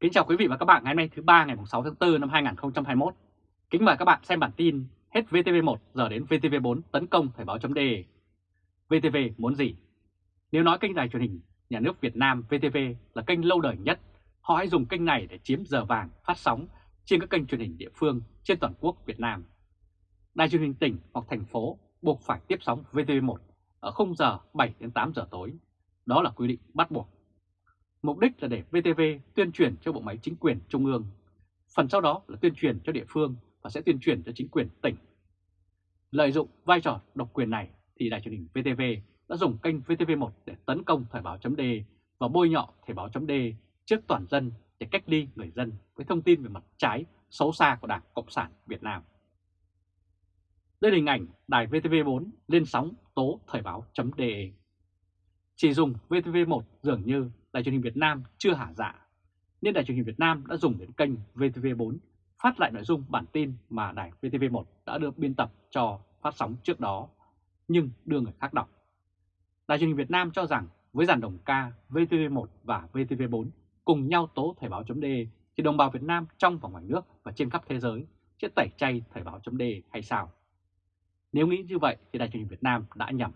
Kính chào quý vị và các bạn ngày hôm nay thứ ba ngày 6 tháng 4 năm 2021. Kính mời các bạn xem bản tin hết VTV1 giờ đến VTV4 tấn công Thời báo chấm đề VTV muốn gì? Nếu nói kênh đài truyền hình nhà nước Việt Nam VTV là kênh lâu đời nhất, họ hãy dùng kênh này để chiếm giờ vàng phát sóng trên các kênh truyền hình địa phương trên toàn quốc Việt Nam. Đài truyền hình tỉnh hoặc thành phố buộc phải tiếp sóng VTV1 ở khung giờ 7 đến 8 giờ tối. Đó là quy định bắt buộc Mục đích là để VTV tuyên truyền cho bộ máy chính quyền trung ương, phần sau đó là tuyên truyền cho địa phương và sẽ tuyên truyền cho chính quyền tỉnh. Lợi dụng vai trò độc quyền này thì đài truyền hình VTV đã dùng kênh VTV1 để tấn công Thời báo .d và bôi nhọ Thời báo .d trước toàn dân để cách ly người dân với thông tin về mặt trái xấu xa của Đảng Cộng sản Việt Nam. Đây là hình ảnh đài VTV4 lên sóng tố Thời báo.de. Chỉ dùng VTV1 dường như Đài truyền hình Việt Nam chưa hả dạ, nên Đài truyền hình Việt Nam đã dùng đến kênh VTV4 phát lại nội dung bản tin mà đài VTV1 đã được biên tập cho phát sóng trước đó, nhưng đưa người khác đọc. Đài truyền hình Việt Nam cho rằng với dàn đồng ca VTV1 và VTV4 cùng nhau tố Thời báo.de thì đồng bào Việt Nam trong và ngoài nước và trên khắp thế giới sẽ tẩy chay Thời báo.de hay sao? Nếu nghĩ như vậy thì Đài truyền hình Việt Nam đã nhầm.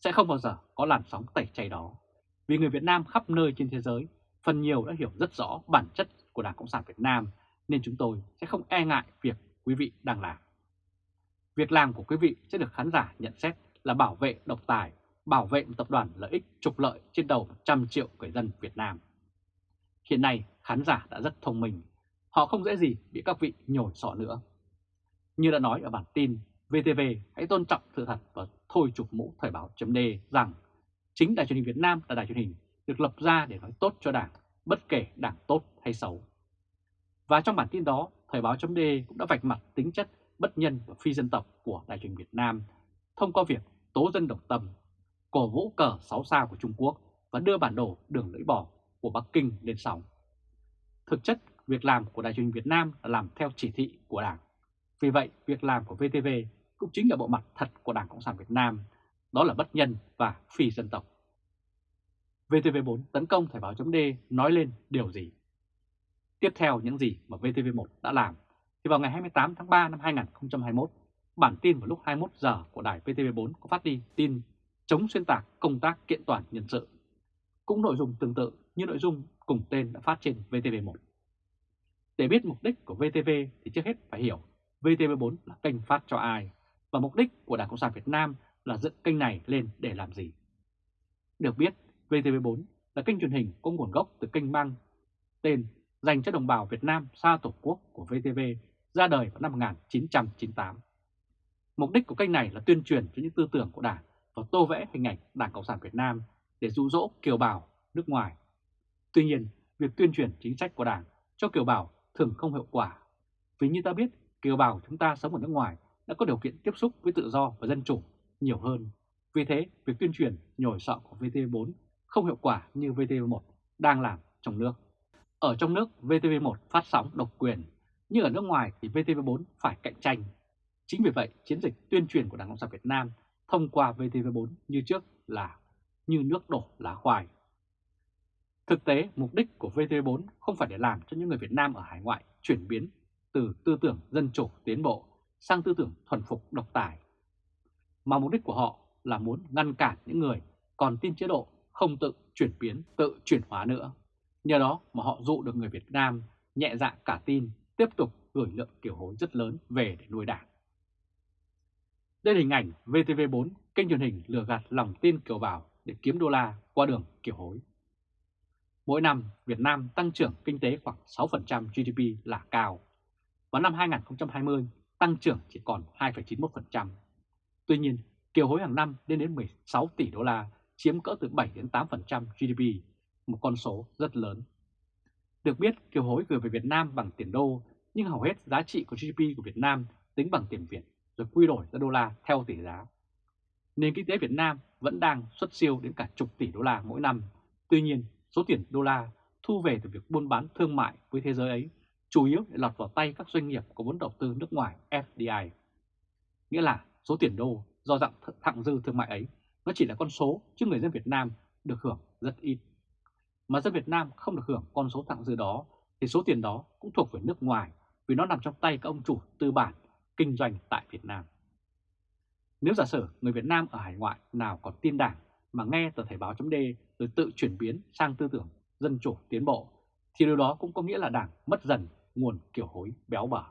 Sẽ không bao giờ có làn sóng tẩy chay đó. Vì người Việt Nam khắp nơi trên thế giới phần nhiều đã hiểu rất rõ bản chất của Đảng Cộng sản Việt Nam nên chúng tôi sẽ không e ngại việc quý vị đang làm. Việc làm của quý vị sẽ được khán giả nhận xét là bảo vệ độc tài, bảo vệ một tập đoàn lợi ích trục lợi trên đầu 100 triệu người dân Việt Nam. Hiện nay khán giả đã rất thông minh, họ không dễ gì bị các vị nhồi sọ nữa. Như đã nói ở bản tin, VTV hãy tôn trọng sự thật và thôi chụp mũ thời báo chấm rằng Chính đài truyền hình Việt Nam là đài truyền hình được lập ra để nói tốt cho đảng, bất kể đảng tốt hay xấu. Và trong bản tin đó, Thời báo chấm cũng đã vạch mặt tính chất bất nhân và phi dân tộc của đài truyền Việt Nam thông qua việc tố dân độc tâm, cổ vũ cờ 6 sao của Trung Quốc và đưa bản đồ đường lưỡi bò của Bắc Kinh lên sóng. Thực chất, việc làm của đài truyền Việt Nam là làm theo chỉ thị của Đảng. Vì vậy, việc làm của VTV cũng chính là bộ mặt thật của Đảng Cộng sản Việt Nam đó là bất nhân và phi dân tộc. VTV4 tấn công Thời báo chấm nói lên điều gì? Tiếp theo những gì mà VTV1 đã làm, thì vào ngày 28 tháng 3 năm 2021, bản tin vào lúc 21 giờ của đài VTV4 có phát đi tin chống xuyên tạc công tác kiện toàn nhân sự. Cũng nội dung tương tự như nội dung cùng tên đã phát trên VTV1. Để biết mục đích của VTV thì trước hết phải hiểu VTV4 là kênh phát cho ai và mục đích của Đảng Cộng sản Việt Nam là dựng kênh này lên để làm gì. Được biết, VTV4 là kênh truyền hình có nguồn gốc từ kênh băng tên dành cho đồng bào Việt Nam xa Tổ quốc của VTV ra đời vào năm 1998. Mục đích của kênh này là tuyên truyền cho những tư tưởng của Đảng và tô vẽ hình ảnh Đảng Cộng sản Việt Nam để dụ dỗ kiều bào nước ngoài. Tuy nhiên, việc tuyên truyền chính sách của Đảng cho kiều bào thường không hiệu quả. Vì như ta biết, kiều bào chúng ta sống ở nước ngoài đã có điều kiện tiếp xúc với tự do và dân chủ nhiều hơn. Vì thế, việc tuyên truyền nhồi sọ của VTV4 không hiệu quả như VTV1 đang làm trong nước. Ở trong nước, VTV1 phát sóng độc quyền, nhưng ở nước ngoài thì VTV4 phải cạnh tranh. Chính vì vậy, chiến dịch tuyên truyền của Đảng Cộng sản Việt Nam thông qua VTV4 như trước là như nước đổ lá khoai. Thực tế, mục đích của VTV4 không phải để làm cho những người Việt Nam ở hải ngoại chuyển biến từ tư tưởng dân chủ tiến bộ sang tư tưởng thuần phục độc tài mà mục đích của họ là muốn ngăn cản những người còn tin chế độ không tự chuyển biến, tự chuyển hóa nữa. Nhờ đó mà họ dụ được người Việt Nam nhẹ dạ cả tin tiếp tục gửi lượng kiều hối rất lớn về để nuôi đảng. Đây là hình ảnh VTV4, kênh truyền hình lừa gạt lòng tin kiều bào để kiếm đô la qua đường kiều hối. Mỗi năm, Việt Nam tăng trưởng kinh tế khoảng 6% GDP là cao. Vào năm 2020, tăng trưởng chỉ còn 2,91%. Tuy nhiên, kiều hối hàng năm lên đến 16 tỷ đô la, chiếm cỡ từ 7 đến 8% GDP, một con số rất lớn. Được biết, kiều hối gửi về Việt Nam bằng tiền đô, nhưng hầu hết giá trị của GDP của Việt Nam tính bằng tiền Việt rồi quy đổi ra đô la theo tỷ giá. Nền kinh tế Việt Nam vẫn đang xuất siêu đến cả chục tỷ đô la mỗi năm. Tuy nhiên, số tiền đô la thu về từ việc buôn bán thương mại với thế giới ấy chủ yếu để lọt vào tay các doanh nghiệp có vốn đầu tư nước ngoài FDI. Nghĩa là số tiền đô do dạng thặng dư thương mại ấy nó chỉ là con số chứ người dân Việt Nam được hưởng rất ít. mà dân Việt Nam không được hưởng con số thặng dư đó thì số tiền đó cũng thuộc về nước ngoài vì nó nằm trong tay các ông chủ tư bản kinh doanh tại Việt Nam. Nếu giả sử người Việt Nam ở hải ngoại nào còn tin đảng mà nghe tờ Thể báo chấm rồi tự chuyển biến sang tư tưởng dân chủ tiến bộ, thì điều đó cũng có nghĩa là đảng mất dần nguồn kiểu hối béo bở.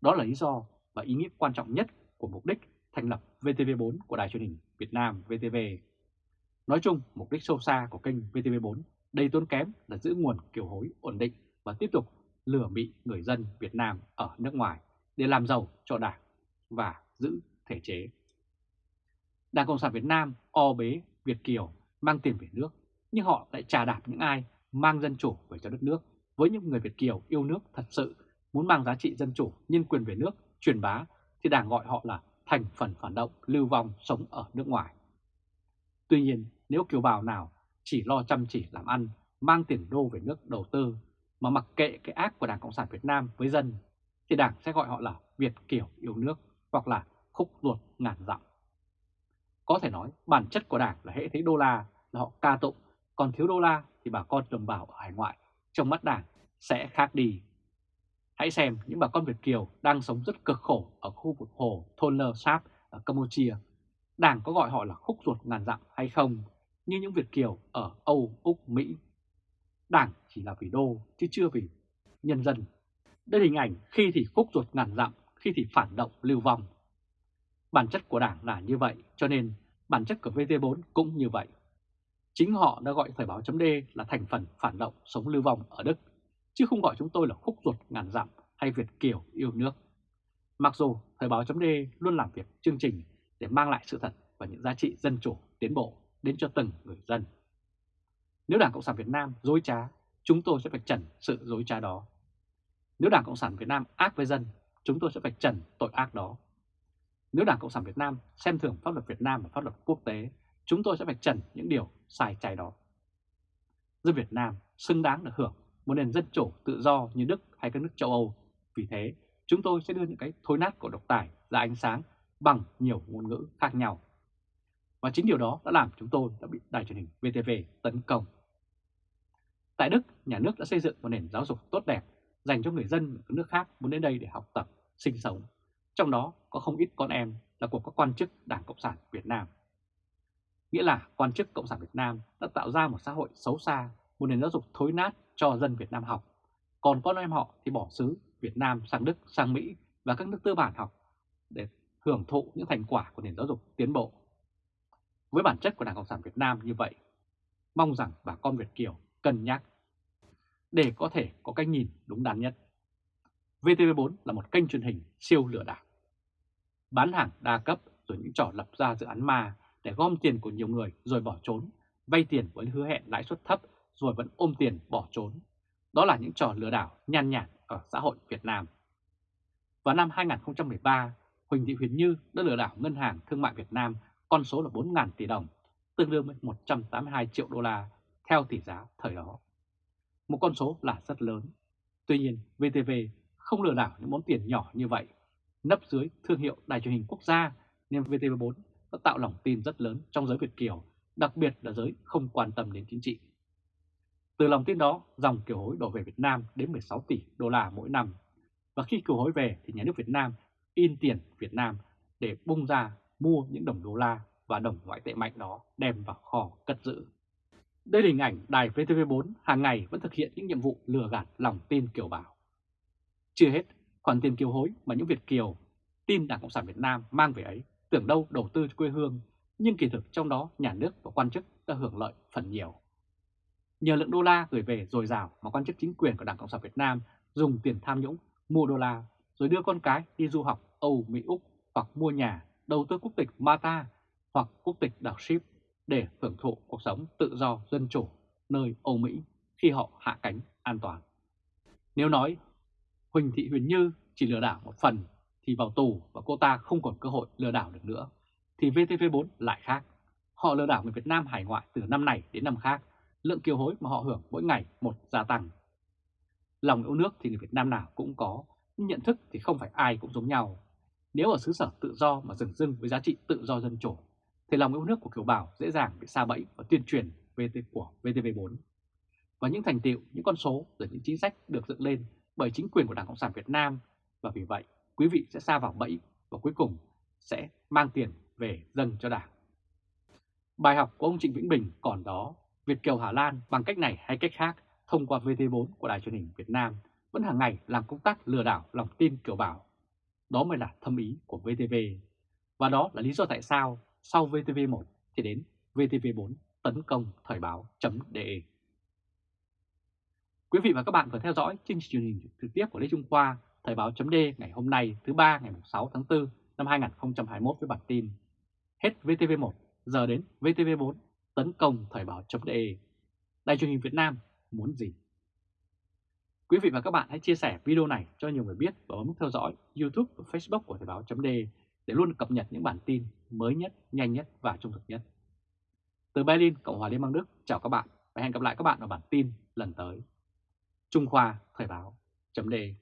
Đó là lý do và ý nghĩa quan trọng nhất của mục đích thành lập VTV4 của Đài truyền hình Việt Nam VTV. Nói chung, mục đích sâu xa của kênh VTV4 đầy tốn kém là giữ nguồn kiều hối ổn định và tiếp tục lừa bị người dân Việt Nam ở nước ngoài để làm giàu cho đảng và giữ thể chế. Đảng Cộng sản Việt Nam o bế Việt Kiều mang tiền về nước, nhưng họ lại trà đạp những ai mang dân chủ về cho đất nước với những người Việt Kiều yêu nước thật sự muốn mang giá trị dân chủ, nhân quyền về nước, truyền bá thì đảng gọi họ là thành phần phản động lưu vong sống ở nước ngoài. Tuy nhiên, nếu kiều bào nào chỉ lo chăm chỉ làm ăn, mang tiền đô về nước đầu tư mà mặc kệ cái ác của Đảng Cộng sản Việt Nam với dân, thì Đảng sẽ gọi họ là Việt Kiều yêu nước hoặc là khúc ruột ngàn dặm. Có thể nói bản chất của Đảng là hệ thấy đô la là họ ca tụng, còn thiếu đô la thì bà con đồng bào ở hải ngoại trong mắt Đảng sẽ khác đi. Hãy xem những bà con Việt Kiều đang sống rất cực khổ ở khu vực hồ Thôn Lơ Sáp ở Campuchia. Đảng có gọi họ là khúc ruột ngàn dặm hay không như những Việt Kiều ở Âu, Úc, Mỹ. Đảng chỉ là vì đô chứ chưa vì nhân dân. Đây là hình ảnh khi thì khúc ruột ngàn dặm, khi thì phản động lưu vong. Bản chất của Đảng là như vậy, cho nên bản chất của VT4 cũng như vậy. Chính họ đã gọi Thời báo chấm là thành phần phản động sống lưu vong ở Đức, chứ không gọi chúng tôi là khúc ruột ngàn dặm hay Việt Kiều yêu nước. Mặc dù Thời báo chấm luôn làm việc chương trình để mang lại sự thật và những giá trị dân chủ tiến bộ đến cho từng người dân. Nếu Đảng Cộng sản Việt Nam dối trá, chúng tôi sẽ phải trần sự dối trá đó. Nếu Đảng Cộng sản Việt Nam ác với dân, chúng tôi sẽ phải trần tội ác đó. Nếu Đảng Cộng sản Việt Nam xem thường pháp luật Việt Nam và pháp luật quốc tế, chúng tôi sẽ phải trần những điều sai trái đó. Dân Việt Nam xứng đáng được hưởng một nền dân chủ tự do như Đức hay các nước châu Âu. Vì thế, chúng tôi sẽ đưa những cái thối nát của độc tài ra ánh sáng bằng nhiều ngôn ngữ khác nhau. Và chính điều đó đã làm chúng tôi đã bị đài truyền hình VTV tấn công. Tại Đức, nhà nước đã xây dựng một nền giáo dục tốt đẹp dành cho người dân ở các nước khác muốn đến đây để học tập, sinh sống. Trong đó có không ít con em là của các quan chức Đảng Cộng sản Việt Nam. Nghĩa là quan chức Cộng sản Việt Nam đã tạo ra một xã hội xấu xa, một nền giáo dục thối nát cho dân Việt Nam học. Còn con em họ thì bỏ xứ Việt Nam sang Đức, sang Mỹ và các nước tư bản học để hưởng thụ những thành quả của nền giáo dục tiến bộ. Với bản chất của Đảng Cộng sản Việt Nam như vậy, mong rằng bà con Việt Kiều cân nhắc để có thể có cách nhìn đúng đắn nhất. VTV4 là một kênh truyền hình siêu lừa đảo. Bán hàng đa cấp rồi những trò lập ra dự án ma để gom tiền của nhiều người rồi bỏ trốn, vay tiền với hứa hẹn lãi suất thấp rồi vẫn ôm tiền bỏ trốn. Đó là những trò lừa đảo nhan nhản ở xã hội Việt Nam. Vào năm 2013, Huỳnh Thị Huyền Như đã lừa đảo Ngân hàng Thương mại Việt Nam con số là 4.000 tỷ đồng, tương đương với 182 triệu đô la theo tỷ giá thời đó. Một con số là rất lớn. Tuy nhiên, VTV không lừa đảo những món tiền nhỏ như vậy. Nấp dưới thương hiệu đài truyền hình quốc gia nên VTV4 đã tạo lòng tin rất lớn trong giới Việt Kiều, đặc biệt là giới không quan tâm đến chính trị. Từ lòng tin đó, dòng kiều hối đổ về Việt Nam đến 16 tỷ đô la mỗi năm. Và khi kiều hối về thì nhà nước Việt Nam in tiền Việt Nam để bung ra mua những đồng đô la và đồng ngoại tệ mạnh đó đem vào kho cất giữ. Đây là hình ảnh đài VTV4 hàng ngày vẫn thực hiện những nhiệm vụ lừa gạt lòng tin kiều bào. Chưa hết, khoản tiền kiều hối mà những Việt kiều tin Đảng Cộng sản Việt Nam mang về ấy tưởng đâu đầu tư cho quê hương, nhưng kỳ thực trong đó nhà nước và quan chức đã hưởng lợi phần nhiều. Nhờ lượng đô la gửi về dồi dào mà quan chức chính quyền của Đảng Cộng sản Việt Nam dùng tiền tham nhũng mua đô la rồi đưa con cái đi du học Âu, Mỹ, Úc hoặc mua nhà, đầu tư quốc tịch Mata hoặc quốc tịch đảo Ship để hưởng thụ cuộc sống tự do dân chủ nơi Âu Mỹ khi họ hạ cánh an toàn. Nếu nói Huỳnh Thị Huyền Như chỉ lừa đảo một phần thì vào tù và cô ta không còn cơ hội lừa đảo được nữa, thì VTV4 lại khác. Họ lừa đảo người Việt Nam hải ngoại từ năm này đến năm khác, lượng kiều hối mà họ hưởng mỗi ngày một gia tăng. Lòng yêu nước thì người Việt Nam nào cũng có, nhưng nhận thức thì không phải ai cũng giống nhau. Nếu ở xứ sở tự do mà dừng dưng với giá trị tự do dân chủ, thì lòng yêu nước của kiều bào dễ dàng bị xa bẫy và tuyên truyền VT của VTV4. và những thành tiệu, những con số rồi những chính sách được dựng lên bởi chính quyền của Đảng Cộng sản Việt Nam và vì vậy quý vị sẽ xa vào bẫy và cuối cùng sẽ mang tiền về dâng cho Đảng. Bài học của ông Trịnh Vĩnh Bình còn đó, Việt Kiều Hà Lan bằng cách này hay cách khác thông qua VT4 của Đài truyền hình Việt Nam vẫn hàng ngày làm công tác lừa đảo lòng tin kiểu bảo. Đó mới là thâm ý của VTV. Và đó là lý do tại sao sau VTV1 thì đến VTV4 tấn công thời báo.de. Quý vị và các bạn vừa theo dõi chương trình truyền hình trực tiếp của Lê Trung Khoa, Thời báo.de ngày hôm nay thứ ba ngày 6 tháng 4 năm 2021 với bản tin Hết VTV1, giờ đến VTV4, tấn công Thời báo.de. Đài truyền hình Việt Nam muốn gì? Quý vị và các bạn hãy chia sẻ video này cho nhiều người biết và bấm theo dõi YouTube và Facebook của Thời báo.de để luôn cập nhật những bản tin mới nhất, nhanh nhất và trung thực nhất. Từ Berlin, Cộng hòa Liên bang Đức, chào các bạn và hẹn gặp lại các bạn ở bản tin lần tới. Trung Khoa Thời báo.de